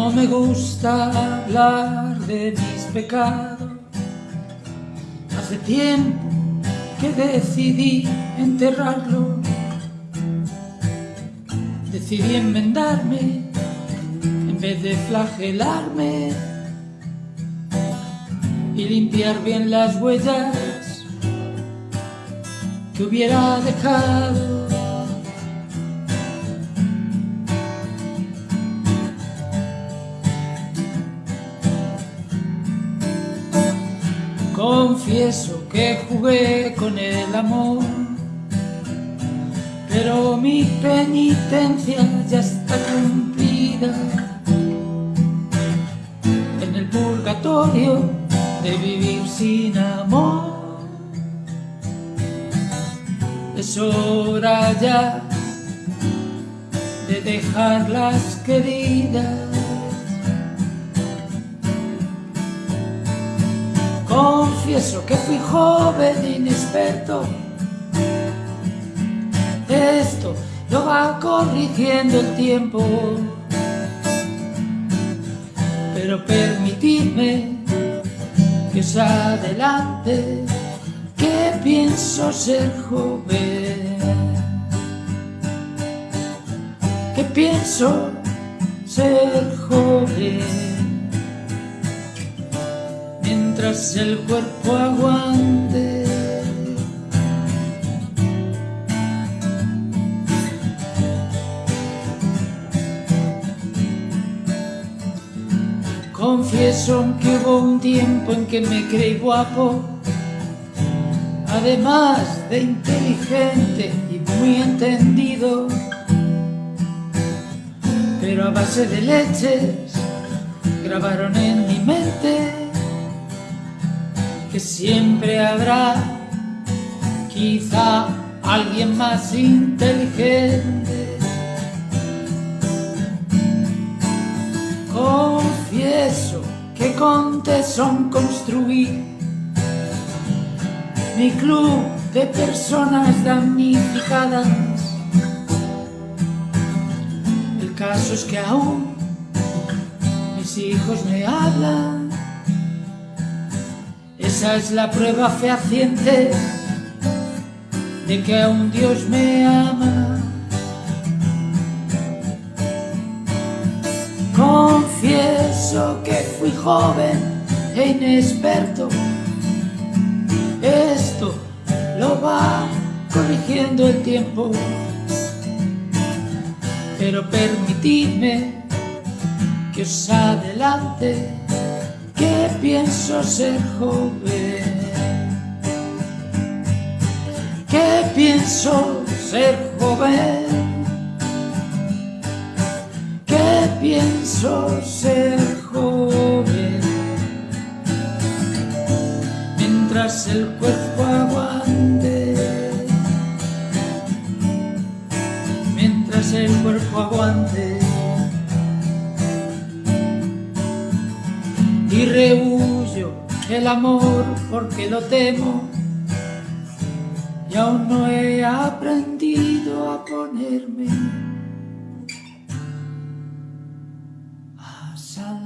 No me gusta hablar de mis pecados. Hace tiempo que decidí enterrarlo. Decidí enmendarme en vez de flagelarme y limpiar bien las huellas que hubiera dejado. Confieso que jugué con el amor, pero mi penitencia ya está cumplida. En el purgatorio de vivir sin amor, es hora ya de dejar las queridas. Confieso que fui joven e inexperto. Esto lo va corrigiendo el tiempo. Pero permitidme que os adelante que pienso ser joven. Que pienso ser joven mientras el cuerpo aguante. Confieso que hubo un tiempo en que me creí guapo, además de inteligente y muy entendido, pero a base de leches grabaron en que siempre habrá quizá alguien más inteligente. Confieso que con tesón construir mi club de personas damnificadas. El caso es que aún mis hijos me hablan esa es la prueba fehaciente de que aún Dios me ama. Confieso que fui joven e inexperto. Esto lo va corrigiendo el tiempo. Pero permitidme que os adelante que pienso ser joven, que pienso ser joven, que pienso ser joven, mientras el cuerpo aguante, y rehuyo el amor porque lo temo y aún no he aprendido a ponerme a salvo.